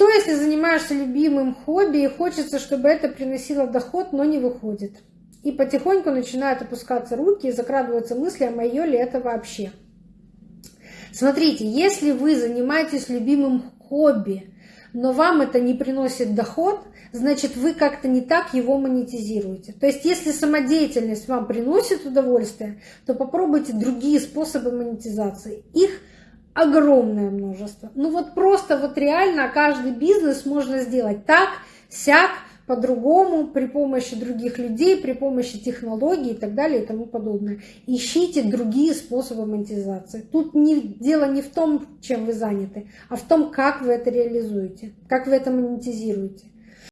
Что, если занимаешься любимым хобби и хочется, чтобы это приносило доход, но не выходит? И потихоньку начинают опускаться руки и закрадываются мысли, а мое ли это вообще? Смотрите, если вы занимаетесь любимым хобби, но вам это не приносит доход, значит вы как-то не так его монетизируете. То есть если самодеятельность вам приносит удовольствие, то попробуйте другие способы монетизации. Их огромное множество. Ну вот просто вот реально каждый бизнес можно сделать так, сяк, по-другому, при помощи других людей, при помощи технологий и так далее и тому подобное. Ищите другие способы монетизации. Тут не, дело не в том, чем вы заняты, а в том, как вы это реализуете, как вы это монетизируете.